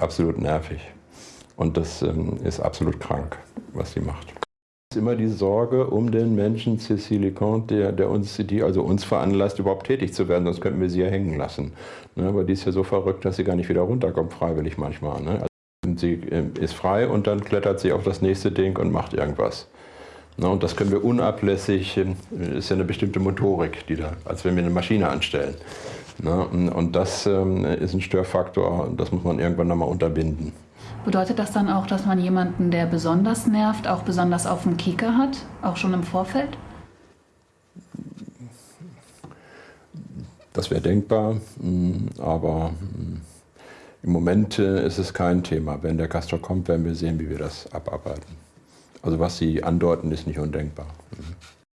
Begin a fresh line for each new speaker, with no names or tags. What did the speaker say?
absolut nervig. Und das ähm, ist absolut krank, was sie macht. Es ist immer die Sorge um den Menschen, Cécile Comte, der, der, uns, die also uns veranlasst, überhaupt tätig zu werden, sonst könnten wir sie ja hängen lassen. Ne, aber die ist ja so verrückt, dass sie gar nicht wieder runterkommt, freiwillig manchmal. Ne? Also sie äh, ist frei und dann klettert sie auf das nächste Ding und macht irgendwas. Ne, und das können wir unablässig, äh, ist ja eine bestimmte Motorik, die da, als wenn wir eine Maschine anstellen. Ne, und das ähm, ist ein Störfaktor, das muss man irgendwann nochmal unterbinden.
Bedeutet das dann auch, dass man jemanden, der besonders nervt, auch besonders auf dem Kieker hat, auch schon im Vorfeld?
Das wäre denkbar, hm, aber hm, im Moment äh, ist es kein Thema. Wenn der Castor kommt, werden wir sehen, wie wir das abarbeiten. Also was Sie andeuten, ist nicht undenkbar. Mhm.